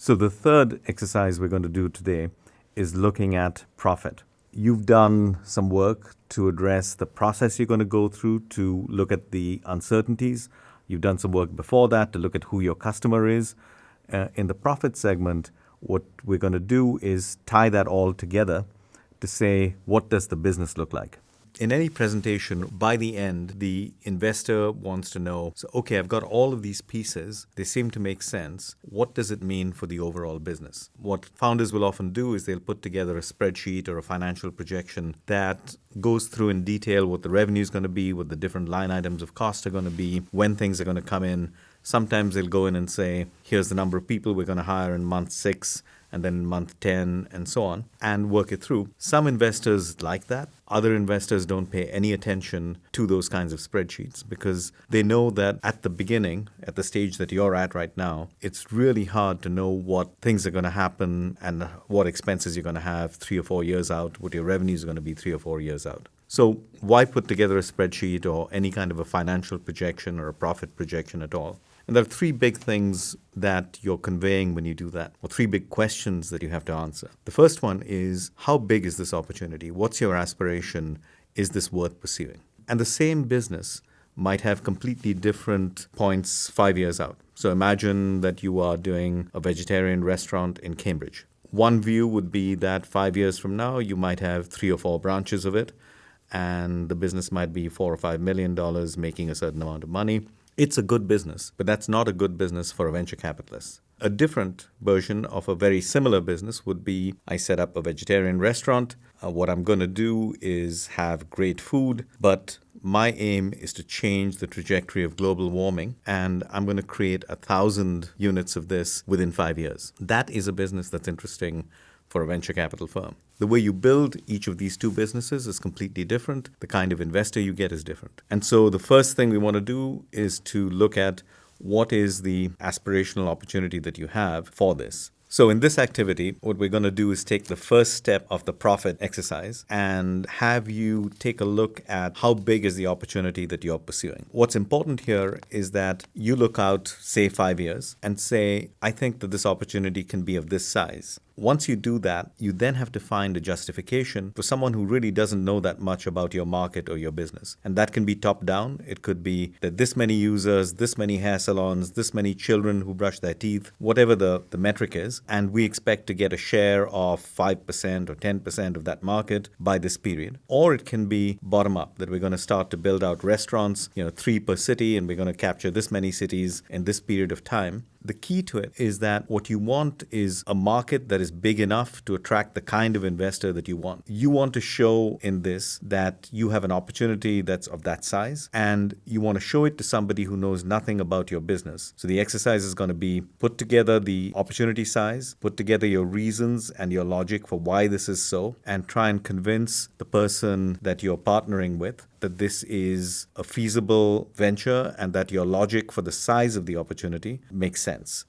So the third exercise we're going to do today is looking at profit. You've done some work to address the process you're going to go through to look at the uncertainties. You've done some work before that to look at who your customer is. Uh, in the profit segment, what we're going to do is tie that all together to say, what does the business look like? In any presentation, by the end, the investor wants to know, so, okay, I've got all of these pieces. They seem to make sense. What does it mean for the overall business? What founders will often do is they'll put together a spreadsheet or a financial projection that goes through in detail what the revenue is going to be, what the different line items of cost are going to be, when things are going to come in. Sometimes they'll go in and say, here's the number of people we're going to hire in month six and then month 10 and so on and work it through. Some investors like that. Other investors don't pay any attention to those kinds of spreadsheets because they know that at the beginning, at the stage that you're at right now, it's really hard to know what things are going to happen and what expenses you're going to have three or four years out, what your revenues are going to be three or four years out. So, why put together a spreadsheet or any kind of a financial projection or a profit projection at all? And there are three big things that you're conveying when you do that, or three big questions that you have to answer. The first one is how big is this opportunity? What's your aspiration? Is this worth pursuing? And the same business might have completely different points five years out. So imagine that you are doing a vegetarian restaurant in Cambridge. One view would be that five years from now, you might have three or four branches of it, and the business might be four or five million dollars, making a certain amount of money. It's a good business, but that's not a good business for a venture capitalist. A different version of a very similar business would be I set up a vegetarian restaurant. Uh, what I'm going to do is have great food, but my aim is to change the trajectory of global warming, and I'm going to create a thousand units of this within five years. That is a business that's interesting for a venture capital firm. The way you build each of these two businesses is completely different. The kind of investor you get is different. And so the first thing we want to do is to look at what is the aspirational opportunity that you have for this. So in this activity, what we're going to do is take the first step of the profit exercise and have you take a look at how big is the opportunity that you're pursuing. What's important here is that you look out, say, five years and say, I think that this opportunity can be of this size. Once you do that, you then have to find a justification for someone who really doesn't know that much about your market or your business. And that can be top down. It could be that this many users, this many hair salons, this many children who brush their teeth, whatever the, the metric is. And we expect to get a share of 5% or 10% of that market by this period. Or it can be bottom up, that we're going to start to build out restaurants, you know, three per city, and we're going to capture this many cities in this period of time. The key to it is that what you want is a market that is big enough to attract the kind of investor that you want. You want to show in this that you have an opportunity that's of that size and you want to show it to somebody who knows nothing about your business. So the exercise is going to be put together the opportunity size, put together your reasons and your logic for why this is so, and try and convince the person that you're partnering with that this is a feasible venture and that your logic for the size of the opportunity makes sense.